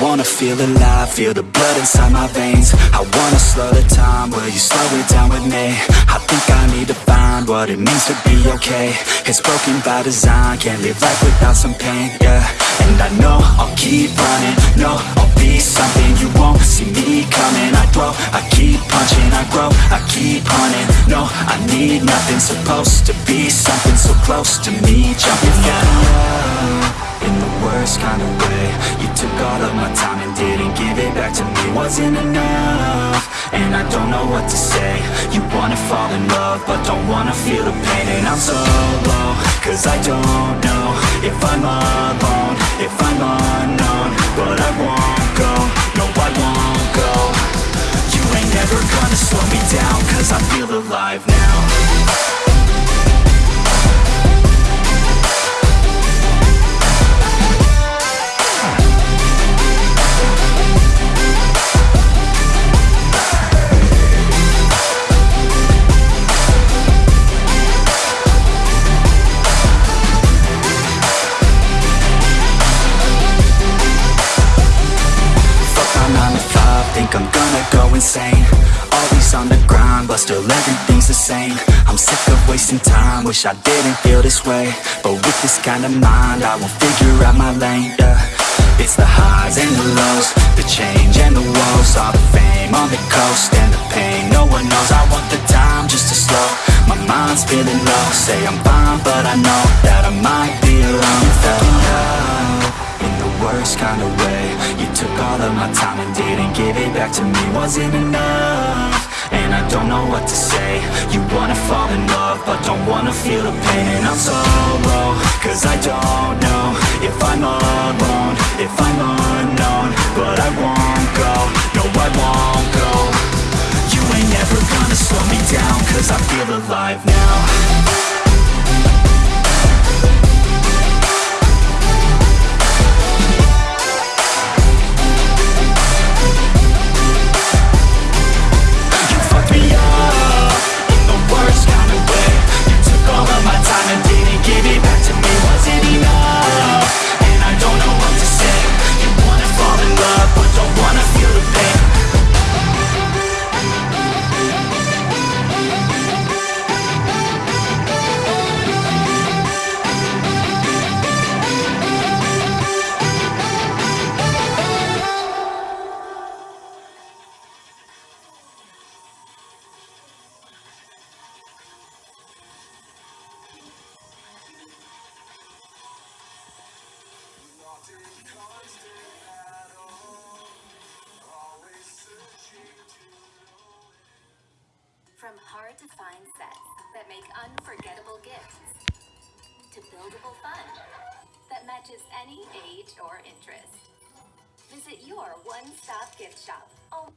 wanna feel alive, feel the blood inside my veins. I wanna slow the time, will you slow it down with me? I think I need to find what it means to be okay. It's broken by design, can't live life without some pain, yeah. And I know I'll keep running, no, I'll be something. You won't see me coming, I grow, I keep punching, I grow, I keep hunting No, I need nothing, supposed to be something so close to me Jumping the worst kind of way. You took all of my time and didn't give it back to me. Wasn't enough, and I don't know what to say. You wanna fall in love, but don't wanna feel the pain. And I'm so low, cause I don't know If I'm alone, if I'm unknown But I won't go, no I won't go. You ain't never gonna slow me down Cause I feel alive now I'm gonna go insane. Always on the grind, but still everything's the same. I'm sick of wasting time, wish I didn't feel this way. But with this kind of mind, I won't figure out my lane, yeah. It's the highs and the lows, the change and the woes. All the fame on the coast and the pain no one knows. I want the time just to slow, my mind's feeling low. Say I'm fine, but I know that I might be alone my time and didn't give it back to me Wasn't enough, and I don't know what to say. You wanna fall in love, but don't wanna feel the pain. And I'm so low, cause I don't From hard to find sets that make unforgettable gifts to buildable fun that matches any age or interest. Visit your one stop gift shop. Oh.